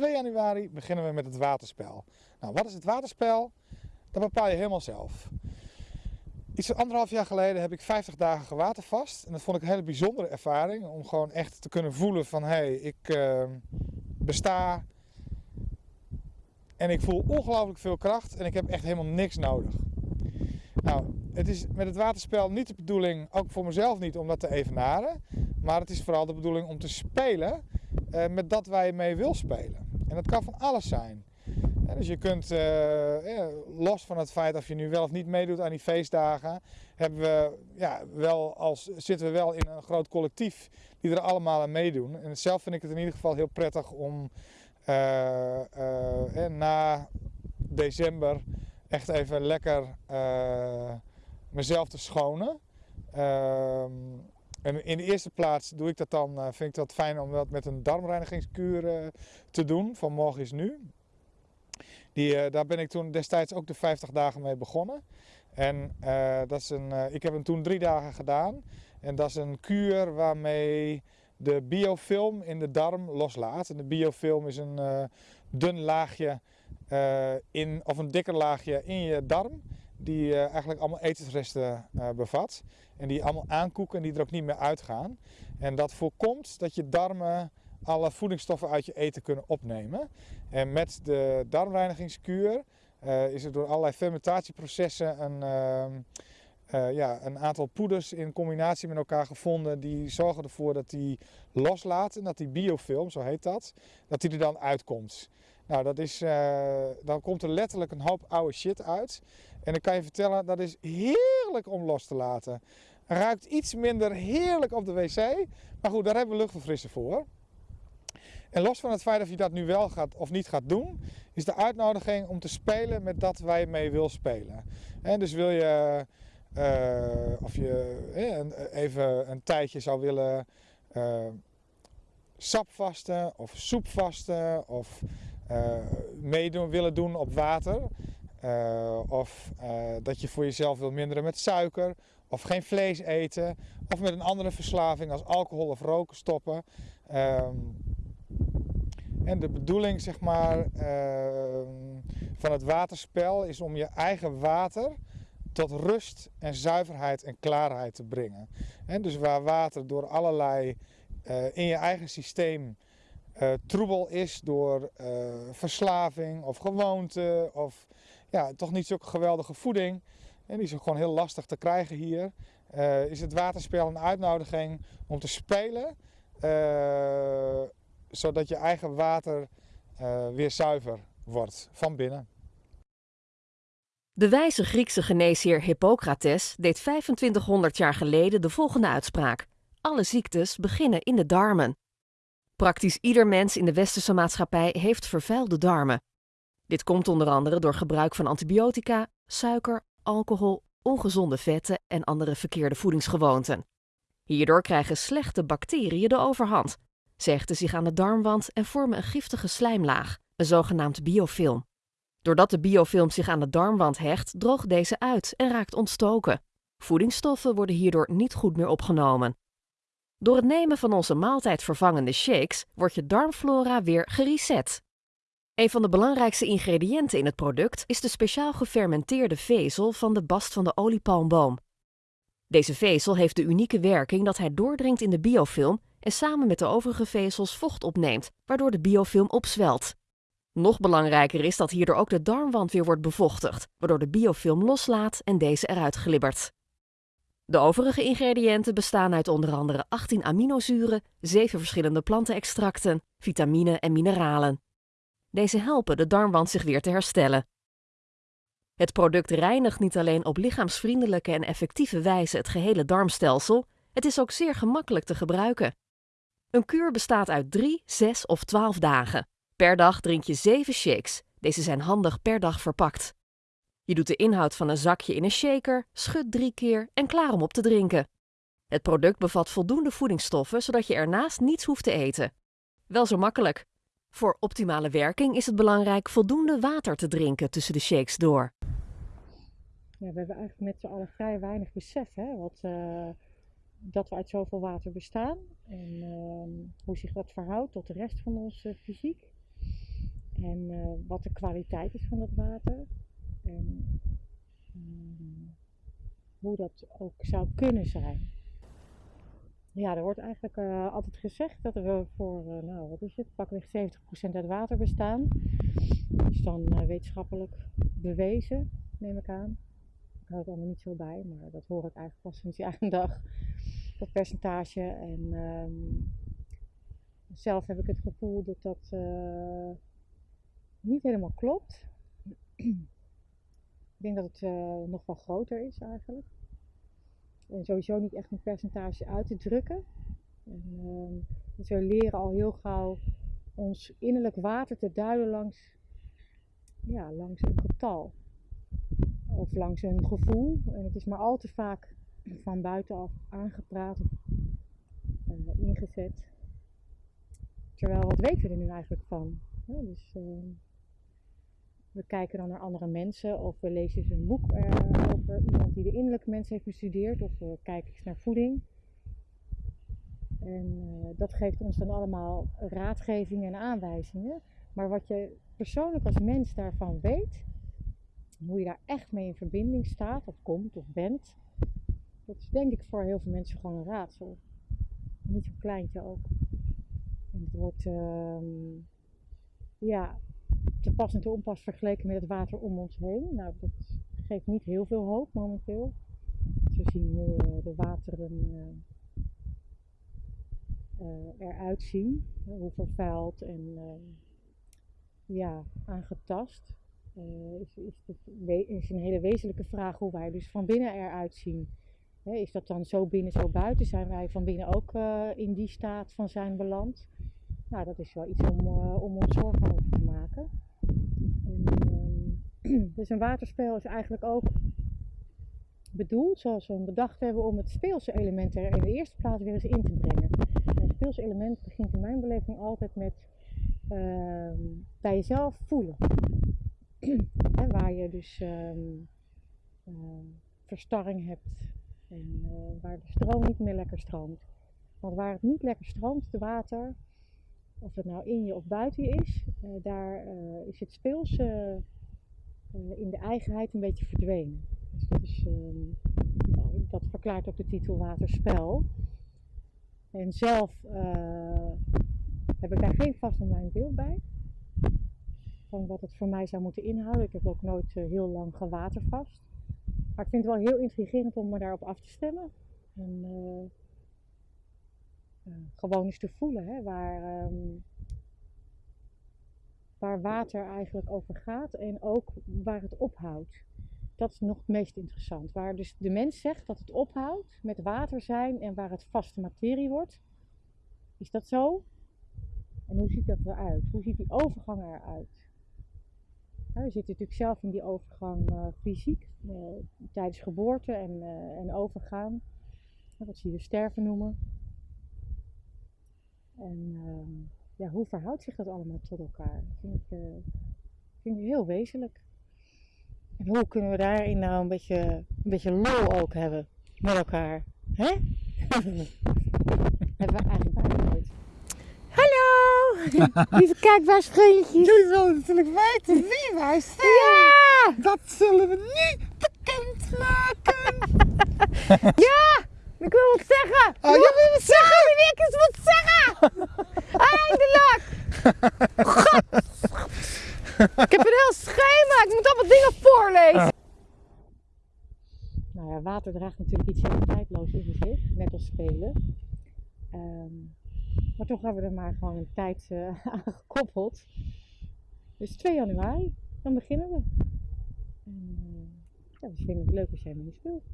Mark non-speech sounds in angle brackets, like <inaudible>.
2 januari beginnen we met het waterspel. Nou, wat is het waterspel? Dat bepaal je helemaal zelf. Iets anderhalf jaar geleden heb ik 50 dagen gewatervast. En dat vond ik een hele bijzondere ervaring. Om gewoon echt te kunnen voelen van hé, hey, ik uh, besta. En ik voel ongelooflijk veel kracht en ik heb echt helemaal niks nodig. Nou, het is met het waterspel niet de bedoeling, ook voor mezelf niet, om dat te evenaren. Maar het is vooral de bedoeling om te spelen uh, met dat waar je mee wil spelen. En dat kan van alles zijn. Dus je kunt, ja, los van het feit of je nu wel of niet meedoet aan die feestdagen, hebben we, ja, wel als, zitten we wel in een groot collectief die er allemaal aan meedoen. En zelf vind ik het in ieder geval heel prettig om uh, na december echt even lekker mezelf te schonen. Ehm, en in de eerste plaats doe ik dat dan, vind ik dat fijn om dat met een darmreinigingskuur te doen, van morgen is nu. Die, uh, daar ben ik toen destijds ook de 50 dagen mee begonnen. En dat is een, ik heb hem toen drie dagen gedaan. En dat is een kuur waarmee de biofilm in de darm loslaat. En de biofilm is een dun laagje in, of een dikker laagje in je darm. Die eigenlijk allemaal etensresten bevat. En die allemaal aankoeken en die er ook niet meer uitgaan. En dat voorkomt dat je darmen alle voedingsstoffen uit je eten kunnen opnemen. En met de darmreinigingskuur uh, is er door allerlei fermentatieprocessen een, uh, uh, ja, een aantal poeders in combinatie met elkaar gevonden die zorgen ervoor dat die loslaten, dat die biofilm, zo heet dat, dat die er dan uitkomt. Nou, dat is, dan komt er letterlijk een hoop oude shit uit. En dan kan je vertellen, dat is heerlijk om los te laten. Ruikt iets minder heerlijk op de wc, maar goed, daar hebben we luchtverfrisser voor. En los van het feit of je dat nu wel gaat of niet gaat doen, is de uitnodiging om te spelen met dat waar je mee wil spelen. En dus wil je, uh, of je even een tijdje zou willen uh, sapvasten of soepvasten of meedoen willen doen op water. of dat je voor jezelf wil minderen met suiker of geen vlees eten of met een andere verslaving als alcohol of roken stoppen. Ehm, en de bedoeling zeg maar, uh, van het waterspel is om je eigen water tot rust en zuiverheid en klaarheid te brengen. En dus waar water door allerlei in je eigen systeem uh, troebel is door uh, verslaving of gewoonte of ja, toch niet zo'n geweldige voeding. En die is ook gewoon heel lastig te krijgen hier. is het waterspel een uitnodiging om te spelen zodat je eigen water weer zuiver wordt van binnen. De wijze Griekse geneesheer Hippocrates deed 2500 jaar geleden de volgende uitspraak: Alle ziektes beginnen in de darmen. Praktisch ieder mens in de westerse maatschappij heeft vervuilde darmen. Dit komt onder andere door gebruik van antibiotica, suiker, alcohol, ongezonde vetten en andere verkeerde voedingsgewoonten. Hierdoor krijgen slechte bacteriën de overhand ze zich aan de darmwand en vormen een giftige slijmlaag, een zogenaamd biofilm. Doordat de biofilm zich aan de darmwand hecht, droogt deze uit en raakt ontstoken. Voedingsstoffen worden hierdoor niet goed meer opgenomen. Door het nemen van onze maaltijdvervangende shakes wordt je darmflora weer gereset. Een van de belangrijkste ingrediënten in het product is de speciaal gefermenteerde vezel van de bast van de oliepalmboom. Deze vezel heeft de unieke werking dat hij doordringt in de biofilm en samen met de overige vezels vocht opneemt, waardoor de biofilm opzwelt. Nog belangrijker is dat hierdoor ook de darmwand weer wordt bevochtigd, waardoor de biofilm loslaat en deze eruit glibbert. De overige ingrediënten bestaan uit onder andere 18 aminozuren, 7 verschillende plantenextracten, vitamine en mineralen. Deze helpen de darmwand zich weer te herstellen. Het product reinigt niet alleen op lichaamsvriendelijke en effectieve wijze het gehele darmstelsel, het is ook zeer gemakkelijk te gebruiken. Een kuur bestaat uit 3, 6 of 12 dagen. Per dag drink je 7 shakes. Deze zijn handig per dag verpakt. Je doet de inhoud van een zakje in een shaker, schudt drie keer en klaar om op te drinken. Het product bevat voldoende voedingsstoffen zodat je ernaast niets hoeft te eten. Wel zo makkelijk. Voor optimale werking is het belangrijk voldoende water te drinken tussen de shakes door. Ja, we hebben eigenlijk met z'n allen vrij weinig besef hè, wat, uh, dat we uit zoveel water bestaan en uh, hoe zich dat verhoudt tot de rest van onze fysiek. En eh, wat de kwaliteit is van dat water. En ehm, hoe dat ook zou kunnen zijn. Ja, er wordt eigenlijk eh, altijd gezegd dat we voor, eh, nou wat is het, pakweg 70% uit water bestaan. Dat is dan eh, wetenschappelijk bewezen, neem ik aan. Ik hou het allemaal niet zo bij, maar dat hoor ik eigenlijk pas sinds jaar en dag. Dat percentage. En ehm, zelf heb ik het gevoel dat dat niet helemaal klopt. <clears throat> ik denk dat het eh, nog wel groter is eigenlijk. En sowieso niet echt een percentage uit te drukken. En, ehm, we leren al heel gauw ons innerlijk water te duiden langs, ja, langs een getal. Of langs een gevoel. En het is maar al te vaak van buitenaf aangepraat of eh, ingezet. Terwijl, wat weten we er nu eigenlijk van? Dus, ehm, we kijken dan naar andere mensen of we lezen eens een boek eh, over iemand die de innerlijke mens heeft bestudeerd of we kijken eens naar voeding. En eh, dat geeft ons dan allemaal raadgevingen en aanwijzingen. Maar wat je persoonlijk als mens daarvan weet, hoe je daar echt mee in verbinding staat of komt of bent, dat is denk ik voor heel veel mensen gewoon een raadsel. Niet zo'n kleintje ook. En het wordt ehm, ja, te pas en te onpas vergeleken met het water om ons heen. Nou, dat geeft niet heel veel hoop momenteel. We zien hoe eh, de wateren eh, eruit zien, hoe vervuild en ja, aangetast. is, is, de, een hele wezenlijke vraag hoe wij dus van binnen eruit zien. Is dat dan zo binnen, zo buiten? Zijn wij van binnen ook in die staat van zijn beland? Nou, dat is wel iets om, om ons zorgen over te maken. En, <clears throat> dus een waterspel is eigenlijk ook bedoeld, zoals we hem bedacht hebben, om het speelse element er in de eerste plaats weer eens in te brengen. En het speelse element begint in mijn beleving altijd met ehm, bij jezelf voelen. <clears throat> Hè, waar je dus ehm, verstarring hebt en eh, waar de stroom niet meer lekker stroomt. Want waar het niet lekker stroomt, het water, of het nou in je of buiten je is, eh, daar eh, is het speelse eh, in de eigenheid een beetje verdwenen. Dus dat, is, ehm, nou, dat verklaart ook de titel Waterspel. En zelf eh, heb ik daar geen vast online beeld bij. Van wat het voor mij zou moeten inhouden. Ik heb ook nooit eh, heel lang gewatervast. Maar ik vind het wel heel intrigerend om me daarop af te stemmen. En gewoon eens te voelen hè, waar, ehm, waar water eigenlijk over gaat en ook waar het ophoudt. Dat is nog het meest interessant. Waar dus de mens zegt dat het ophoudt met water zijn en waar het vaste materie wordt. Is dat zo? En hoe ziet dat eruit? Hoe ziet die overgang eruit? Ja, we zitten natuurlijk zelf in die overgang eh, fysiek, eh, tijdens geboorte en, eh, en overgaan. Wat zie je sterven noemen. En ehm, ja, hoe verhoudt zich dat allemaal tot elkaar? Dat vind ik, eh, vind ik heel wezenlijk. En hoe kunnen we daarin nou een beetje, een beetje lol ook hebben met elkaar? Hè? <laughs> hebben we eigenlijk bijna nooit. Hallo! <laughs> Lieve kijkbuisvriendjes! Jullie willen natuurlijk weten wie wij zijn. Ja! Dat zullen we nu bekendmaken. <laughs> Ja! Ik wil wat zeggen! Oh, je wil wat zeggen? wil ik eens wat zeggen! Eindelijk! God! Ik heb een heel schema, ik moet allemaal dingen voorlezen. Nou ja, water draagt natuurlijk iets heel tijdloos in zich, net als spelen. Ehm, maar toch hebben we er maar gewoon een tijd eh, <laughs> aan gekoppeld. Dus 2 januari, dan beginnen we. En, eh, ja, we vinden het leuk als jij mee speelt.